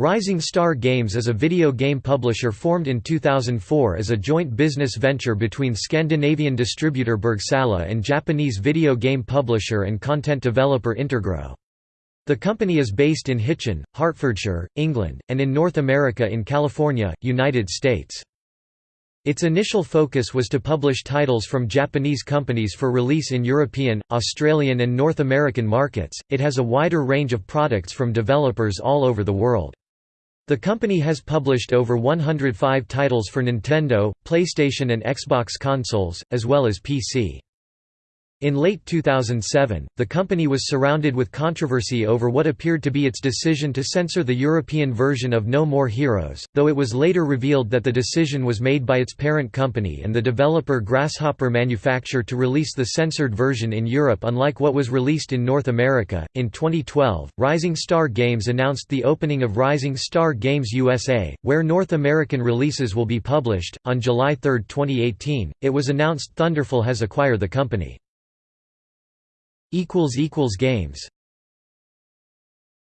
Rising Star Games is a video game publisher formed in 2004 as a joint business venture between Scandinavian distributor Bergsala and Japanese video game publisher and content developer Intergrow. The company is based in Hitchin, Hertfordshire, England, and in North America in California, United States. Its initial focus was to publish titles from Japanese companies for release in European, Australian and North American markets. It has a wider range of products from developers all over the world. The company has published over 105 titles for Nintendo, PlayStation and Xbox consoles, as well as PC. In late 2007, the company was surrounded with controversy over what appeared to be its decision to censor the European version of No More Heroes, though it was later revealed that the decision was made by its parent company and the developer Grasshopper Manufacture to release the censored version in Europe unlike what was released in North America. In 2012, Rising Star Games announced the opening of Rising Star Games USA, where North American releases will be published. On July 3, 2018, it was announced Thunderful has acquired the company. Games